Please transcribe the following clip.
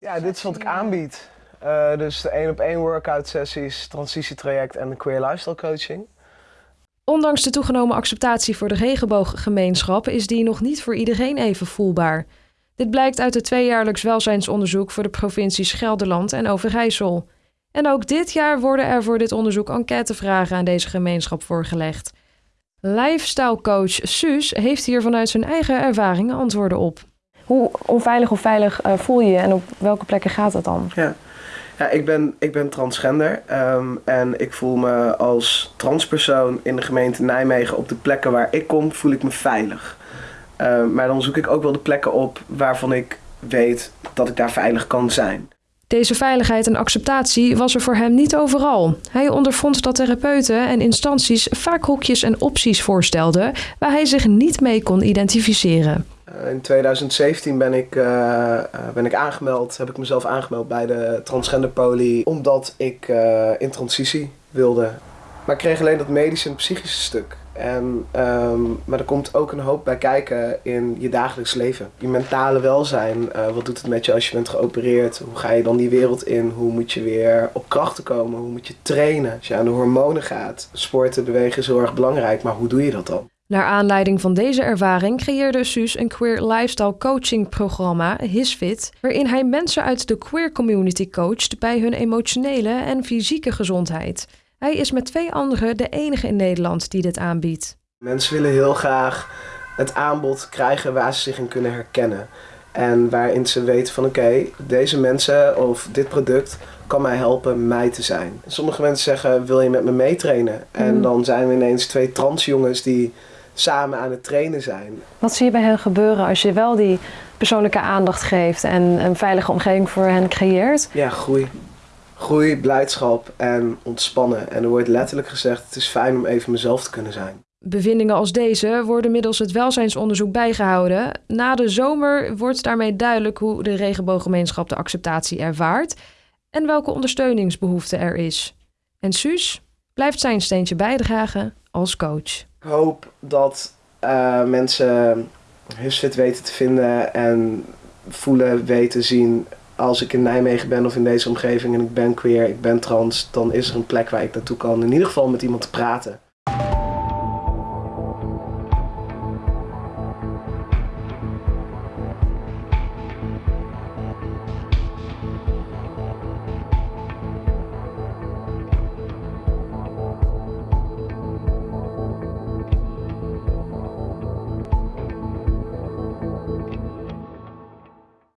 Ja, dit is wat ik aanbied. Uh, dus de één op één workout sessies, transitietraject en de queer lifestyle coaching. Ondanks de toegenomen acceptatie voor de regenbooggemeenschap is die nog niet voor iedereen even voelbaar. Dit blijkt uit het tweejaarlijks welzijnsonderzoek voor de provincies Gelderland en Overijssel. En ook dit jaar worden er voor dit onderzoek enquêtevragen aan deze gemeenschap voorgelegd. Lifestyle coach Suus heeft hier vanuit zijn eigen ervaringen antwoorden op. Hoe onveilig of veilig uh, voel je je en op welke plekken gaat dat dan? Ja, ja ik, ben, ik ben transgender um, en ik voel me als transpersoon in de gemeente Nijmegen op de plekken waar ik kom, voel ik me veilig. Uh, maar dan zoek ik ook wel de plekken op waarvan ik weet dat ik daar veilig kan zijn. Deze veiligheid en acceptatie was er voor hem niet overal. Hij ondervond dat therapeuten en instanties vaak hokjes en opties voorstelden waar hij zich niet mee kon identificeren. Eh, in 2017 ben ik, uh, ben ik aangemeld, heb ik mezelf aangemeld bij de transgenderpolie, omdat ik uh, in transitie wilde. Maar ik kreeg alleen dat medische en psychische stuk. En, um, maar er komt ook een hoop bij kijken in je dagelijks leven. Je mentale welzijn, wat doet het met je als je bent geopereerd? Hoe ga je dan die wereld in? Hoe moet je weer op krachten komen? Hoe moet je trainen? Als je aan de hormonen gaat. Sporten, bewegen is heel erg belangrijk, maar hoe doe je dat dan? Naar aanleiding van deze ervaring creëerde Suus een queer lifestyle coaching programma, HisFit, waarin hij mensen uit de queer community coacht bij hun emotionele en fysieke gezondheid. Hij is met twee anderen de enige in Nederland die dit aanbiedt. Mensen willen heel graag het aanbod krijgen waar ze zich in kunnen herkennen. En waarin ze weten van oké, deze mensen of dit product kan mij helpen mij te zijn. Sommige mensen zeggen wil je met me meetrainen? En hmm. dan zijn we ineens twee transjongens die samen aan het trainen zijn. Wat zie je bij hen gebeuren als je wel die persoonlijke aandacht geeft en een veilige omgeving voor hen creëert? Ja, groei groei, blijdschap en ontspannen. En er wordt letterlijk gezegd: het is fijn om even mezelf te kunnen zijn. Bevindingen als deze worden middels het welzijnsonderzoek bijgehouden. Na de zomer wordt daarmee duidelijk hoe de regenbooggemeenschap de acceptatie ervaart en welke ondersteuningsbehoefte er is. En Suus blijft zijn steentje bijdragen als coach. Ik hoop dat uh, mensen Husfit weten te vinden en voelen, weten, zien als ik in Nijmegen ben of in deze omgeving en ik ben queer, ik ben trans, dan is er een plek waar ik naartoe kan. In ieder geval met iemand te praten.